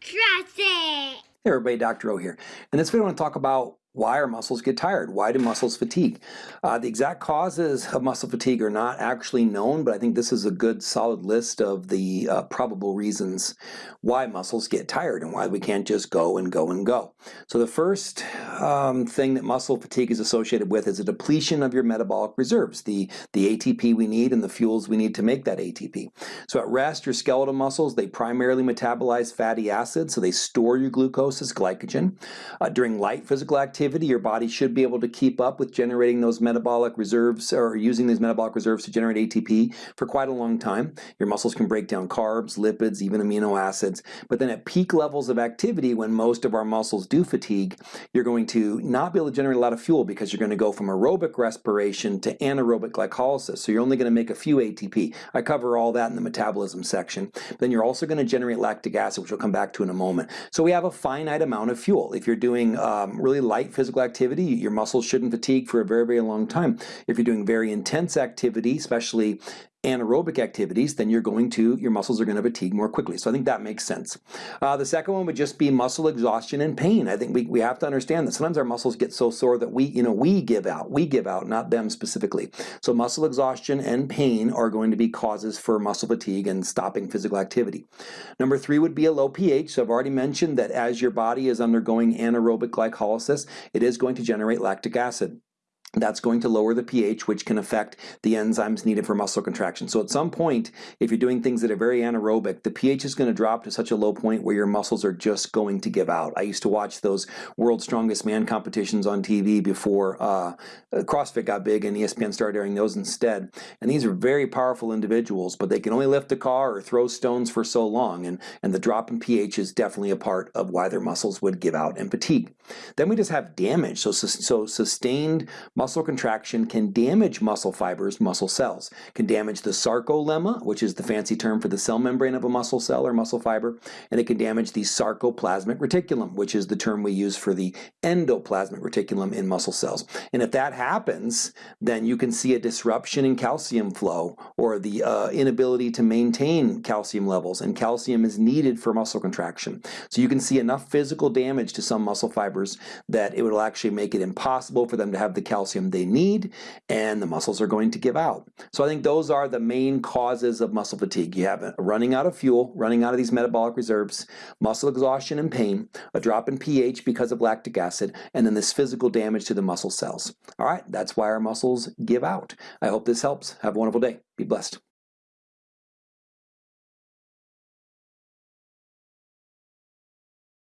Trust it. Hey everybody, Dr. O here. In this video I want to talk about why our muscles get tired. Why do muscles fatigue? Uh, the exact causes of muscle fatigue are not actually known, but I think this is a good solid list of the uh, probable reasons why muscles get tired and why we can't just go and go and go. So the first um, thing that muscle fatigue is associated with is a depletion of your metabolic reserves, the, the ATP we need and the fuels we need to make that ATP. So at rest, your skeletal muscles, they primarily metabolize fatty acids, so they store your glucose as glycogen. Uh, during light physical activity, activity, your body should be able to keep up with generating those metabolic reserves or using these metabolic reserves to generate ATP for quite a long time. Your muscles can break down carbs, lipids, even amino acids. But then at peak levels of activity, when most of our muscles do fatigue, you're going to not be able to generate a lot of fuel because you're going to go from aerobic respiration to anaerobic glycolysis. So you're only going to make a few ATP. I cover all that in the metabolism section. Then you're also going to generate lactic acid, which we'll come back to in a moment. So we have a finite amount of fuel. If you're doing um, really light physical activity, your muscles shouldn't fatigue for a very, very long time. If you're doing very intense activity, especially anaerobic activities, then you're going to, your muscles are going to fatigue more quickly. So I think that makes sense. Uh, the second one would just be muscle exhaustion and pain. I think we, we have to understand that sometimes our muscles get so sore that we, you know, we give out. We give out, not them specifically. So muscle exhaustion and pain are going to be causes for muscle fatigue and stopping physical activity. Number three would be a low pH. So I've already mentioned that as your body is undergoing anaerobic glycolysis, it is going to generate lactic acid. That's going to lower the pH, which can affect the enzymes needed for muscle contraction. So at some point, if you're doing things that are very anaerobic, the pH is going to drop to such a low point where your muscles are just going to give out. I used to watch those World's Strongest Man competitions on TV before uh, CrossFit got big and ESPN started airing those instead. And these are very powerful individuals, but they can only lift a car or throw stones for so long. And, and the drop in pH is definitely a part of why their muscles would give out and fatigue. Then we just have damage. So, so sustained muscle contraction can damage muscle fibers, muscle cells, can damage the sarcolemma, which is the fancy term for the cell membrane of a muscle cell or muscle fiber, and it can damage the sarcoplasmic reticulum, which is the term we use for the endoplasmic reticulum in muscle cells. And if that happens, then you can see a disruption in calcium flow or the uh, inability to maintain calcium levels, and calcium is needed for muscle contraction. So you can see enough physical damage to some muscle fibers that it will actually make it impossible for them to have the calcium calcium they need and the muscles are going to give out. So I think those are the main causes of muscle fatigue. You have running out of fuel, running out of these metabolic reserves, muscle exhaustion and pain, a drop in pH because of lactic acid, and then this physical damage to the muscle cells. All right, that's why our muscles give out. I hope this helps. Have a wonderful day. Be blessed.